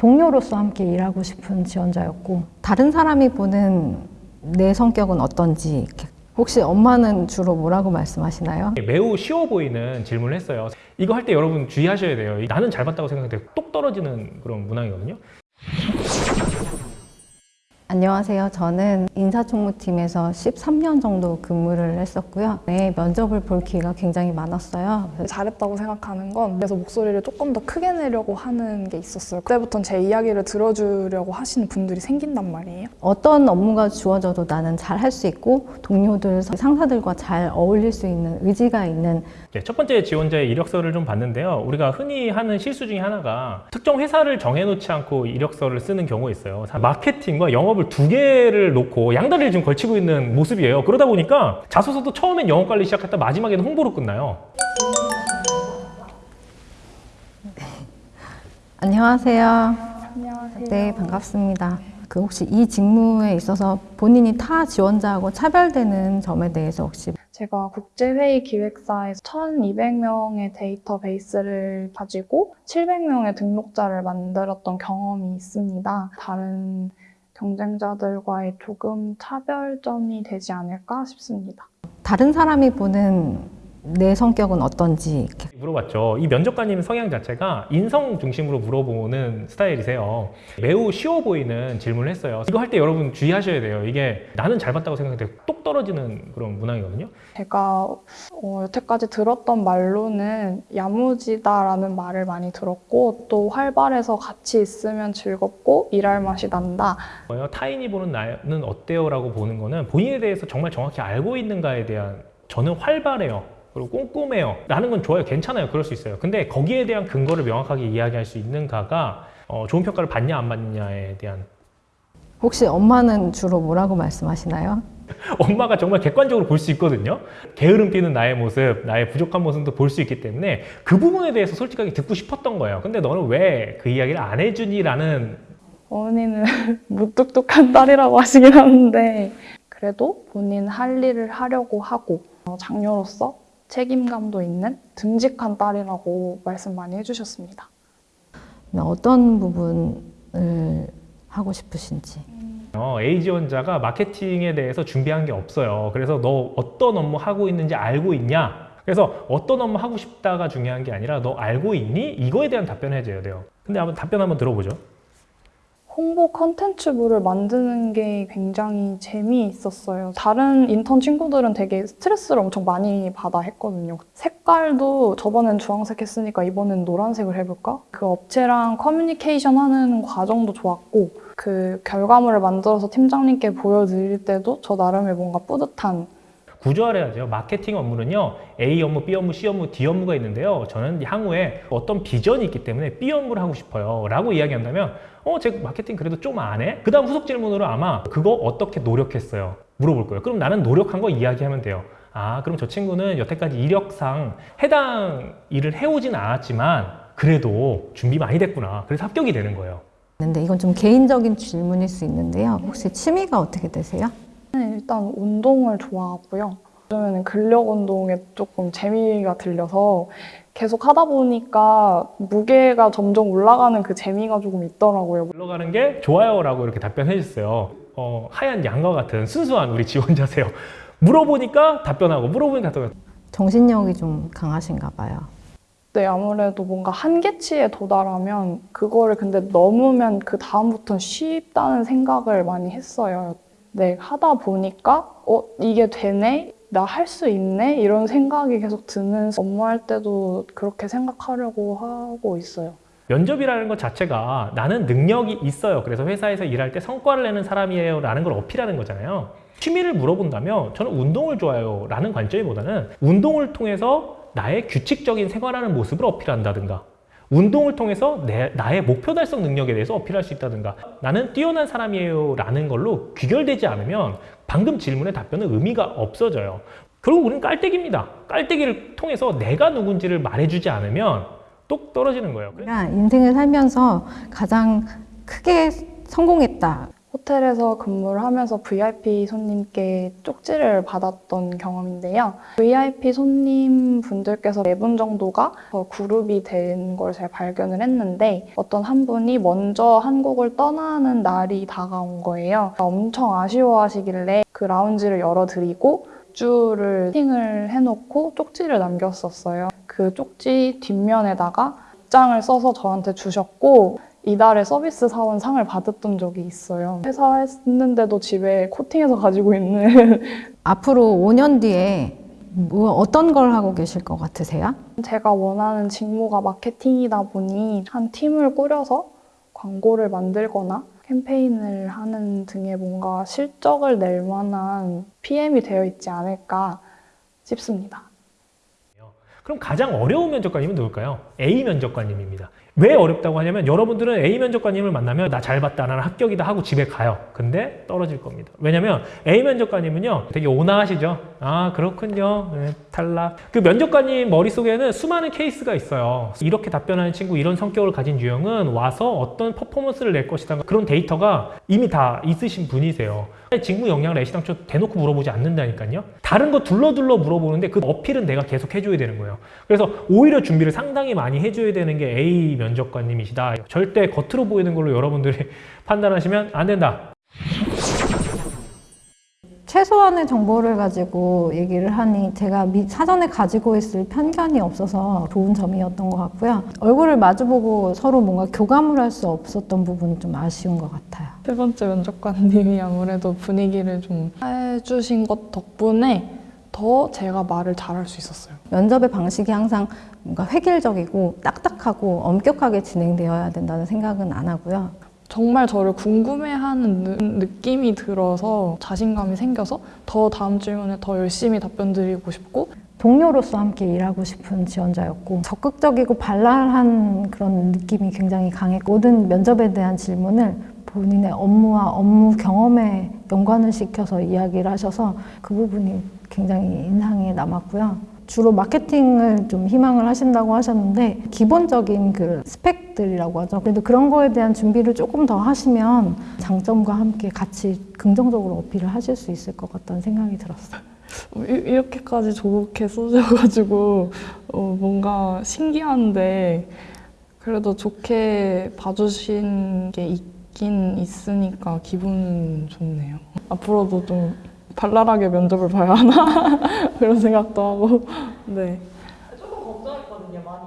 동료로서 함께 일하고 싶은 지원자였고 다른 사람이 보는 내 성격은 어떤지. 혹시 엄마는 주로 뭐라고 말씀하시나요? 매우 쉬워 보이는 질문을 했어요. 이거 할 때 여러분 주의하셔야 돼요. 나는 잘 봤다고 생각하는데 똑 떨어지는 그런 문항이거든요. 안녕하세요. 저는 인사총무팀에서 13년 정도 근무를 했었고요. 네, 면접을 볼 기회가 굉장히 많았어요. 잘했다고 생각하는 건 그래서 목소리를 조금 더 크게 내려고 하는 게 있었어요. 그때부터는 제 이야기를 들어주려고 하시는 분들이 생긴단 말이에요. 어떤 업무가 주어져도 나는 잘 할 수 있고 동료들, 상사들과 잘 어울릴 수 있는 의지가 있는 네, 첫 번째 지원자의 이력서를 좀 봤는데요. 우리가 흔히 하는 실수 중에 하나가 특정 회사를 정해놓지 않고 이력서를 쓰는 경우가 있어요. 마케팅과 영업을 두 개를 놓고 양다리를 지금 걸치고 있는 모습이에요. 그러다 보니까 자소서도 처음엔 영업 관리 시작했다 마지막에는 홍보로 끝나요. 안녕하세요. 안녕하세요. 네, 반갑습니다. 그 혹시 이 직무에 있어서 본인이 타 지원자하고 차별되는 점에 대해서 혹시 제가 국제회의 기획사에서 1200명의 데이터베이스를 가지고 700명의 등록자를 만들었던 경험이 있습니다. 다른 경쟁자들과의 조금 차별점이 되지 않을까 싶습니다. 다른 사람이 보는 내 성격은 어떤지 이렇게. 물어봤죠. 이 면접관님 성향 자체가 인성 중심으로 물어보는 스타일이세요. 매우 쉬워 보이는 질문을 했어요. 이거 할 때 여러분 주의하셔야 돼요. 이게 나는 잘 봤다고 생각하는데 똑 떨어지는 그런 문항이거든요. 제가 어, 여태까지 들었던 말로는 야무지다라는 말을 많이 들었고 또 활발해서 같이 있으면 즐겁고 일할 맛이 난다. 타인이 보는 나는 어때요? 라고 보는 거는 본인에 대해서 정말 정확히 알고 있는가에 대한 저는 활발해요. 그리고 꼼꼼해요. 라는 건 좋아요. 괜찮아요. 그럴 수 있어요. 근데 거기에 대한 근거를 명확하게 이야기할 수 있는가가 어, 좋은 평가를 받냐 안 받느냐에 대한 혹시 엄마는 주로 뭐라고 말씀하시나요? 엄마가 정말 객관적으로 볼 수 있거든요. 게으름 피는 나의 모습, 나의 부족한 모습도 볼 수 있기 때문에 그 부분에 대해서 솔직하게 듣고 싶었던 거예요. 근데 너는 왜 그 이야기를 안 해주니? 라는 어머니는 무뚝뚝한 딸이라고 하시긴 하는데 그래도 본인 할 일을 하려고 하고 어, 장녀로서 책임감도 있는 듬직한 딸이라고 말씀 많이 해주셨습니다. 어떤 부분을 하고 싶으신지. 어, A 지원자가 마케팅에 대해서 준비한 게 없어요. 그래서 너 어떤 업무 하고 있는지 알고 있냐? 그래서 어떤 업무 하고 싶다가 중요한 게 아니라 너 알고 있니? 이거에 대한 답변을 해줘야 돼요. 근데 한번 답변 한번 들어보죠. 홍보 컨텐츠부를 만드는 게 굉장히 재미있었어요. 다른 인턴 친구들은 되게 스트레스를 엄청 많이 받아 했거든요. 색깔도 저번엔 주황색 했으니까 이번엔 노란색을 해볼까? 그 업체랑 커뮤니케이션 하는 과정도 좋았고 그 결과물을 만들어서 팀장님께 보여드릴 때도 저 나름의 뭔가 뿌듯한 구조화해야죠. 마케팅 업무는요. A 업무, B 업무, C 업무, D 업무가 있는데요. 저는 향후에 어떤 비전이 있기 때문에 B 업무를 하고 싶어요. 라고 이야기한다면 어, 제 마케팅 그래도 좀 안 해? 그 다음 후속 질문으로 아마 그거 어떻게 노력했어요? 물어볼 거예요. 그럼 나는 노력한 거 이야기하면 돼요. 아, 그럼 저 친구는 여태까지 이력상 해당 일을 해오진 않았지만 그래도 준비 많이 됐구나. 그래서 합격이 되는 거예요. 근데 이건 좀 개인적인 질문일 수 있는데요. 혹시 취미가 어떻게 되세요? 네, 일단 운동을 좋아하고요. 요즘에는 근력 운동에 조금 재미가 들려서 계속 하다 보니까 무게가 점점 올라가는 그 재미가 조금 있더라고요. 올라가는 게 좋아요라고 이렇게 답변해 주셨어요. 어, 하얀 양과 같은 순수한 우리 지원자세요. 물어보니까 답변하고 물어보니까 답변. 정신력이 좀 강하신가 봐요. 네, 아무래도 뭔가 한계치에 도달하면 그거를 근데 넘으면 그 다음부터는 쉽다는 생각을 많이 했어요. 네, 하다 보니까 어, 이게 되네? 나 할 수 있네? 이런 생각이 계속 드는 업무할 때도 그렇게 생각하려고 하고 있어요. 면접이라는 것 자체가 나는 능력이 있어요. 그래서 회사에서 일할 때 성과를 내는 사람이에요. 라는 걸 어필하는 거잖아요. 취미를 물어본다면 저는 운동을 좋아해요. 라는 관점보다는 운동을 통해서 나의 규칙적인 생활하는 모습을 어필한다든가 운동을 통해서 내, 나의 목표 달성 능력에 대해서 어필할 수 있다든가 나는 뛰어난 사람이에요 라는 걸로 귀결되지 않으면 방금 질문의 답변은 의미가 없어져요. 결국 우리는 깔때기입니다. 깔때기를 통해서 내가 누군지를 말해주지 않으면 똑 떨어지는 거예요. 인생을 살면서 가장 크게 성공했다. 호텔에서 근무를 하면서 VIP 손님께 쪽지를 받았던 경험인데요. VIP 손님 분들께서 네 분 정도가 더 그룹이 된 걸 제가 발견을 했는데 어떤 한 분이 먼저 한국을 떠나는 날이 다가온 거예요. 엄청 아쉬워하시길래 그 라운지를 열어드리고 주를 세팅을 해놓고 쪽지를 남겼었어요. 그 쪽지 뒷면에다가 장을 써서 저한테 주셨고 이달에 서비스 사원 상을 받았던 적이 있어요. 회사 했는데도 집에 코팅해서 가지고 있는 앞으로 5년 뒤에 뭐 어떤 걸 하고 계실 것 같으세요? 제가 원하는 직무가 마케팅이다 보니 한 팀을 꾸려서 광고를 만들거나 캠페인을 하는 등의 뭔가 실적을 낼 만한 PM이 되어 있지 않을까 싶습니다. 그럼 가장 어려운 면접관님은 누굴까요? A 면접관님입니다. 왜 어렵다고 하냐면 여러분들은 A 면접관님을 만나면 나 잘 봤다, 나는 합격이다 하고 집에 가요. 근데 떨어질 겁니다. 왜냐면 A 면접관님은요 되게 온화하시죠. 아 그렇군요. 네, 탈락. 그 면접관님 머릿속에는 수많은 케이스가 있어요. 이렇게 답변하는 친구, 이런 성격을 가진 유형은 와서 어떤 퍼포먼스를 낼 것이다. 그런 데이터가 이미 다 있으신 분이세요. 직무 역량을 애시당 초 대놓고 물어보지 않는다니까요. 다른 거 둘러둘러 물어보는데 그 어필은 내가 계속 해줘야 되는 거예요. 그래서 오히려 준비를 상당히 많이 해줘야 되는 게 A 면접관님이시다. 절대 겉으로 보이는 걸로 여러분들이 판단하시면 안 된다. 최소한의 정보를 가지고 얘기를 하니 제가 미- 사전에 가지고 있을 편견이 없어서 좋은 점이었던 것 같고요. 얼굴을 마주보고 서로 뭔가 교감을 할 수 없었던 부분이 좀 아쉬운 것 같아요. 세 번째 면접관님이 아무래도 분위기를 좀 해주신 것 덕분에 더 제가 말을 잘할 수 있었어요. 면접의 방식이 항상 뭔가 획일적이고 딱딱하고 엄격하게 진행되어야 된다는 생각은 안 하고요. 정말 저를 궁금해하는 느, 느낌이 들어서 자신감이 생겨서 더 다음 질문에 더 열심히 답변 드리고 싶고 동료로서 함께 일하고 싶은 지원자였고 적극적이고 발랄한 그런 느낌이 굉장히 강했고 모든 면접에 대한 질문을 본인의 업무와 업무 경험에 연관을 시켜서 이야기를 하셔서 그 부분이 굉장히 인상에 남았고요. 주로 마케팅을 좀 희망을 하신다고 하셨는데 기본적인 그 스펙들이라고 하죠. 그래도 그런 거에 대한 준비를 조금 더 하시면 장점과 함께 같이 긍정적으로 어필을 하실 수 있을 것 같다는 생각이 들었어요. 어, 이- 이렇게까지 좋게 써줘가지고 어, 뭔가 신기한데 그래도 좋게 봐주신 게 있긴 있으니까 기분 좋네요. 앞으로도 좀 발랄하게 면접을 봐야 하나 그런 생각도 하고 네. 조금 걱정했거든요. 많이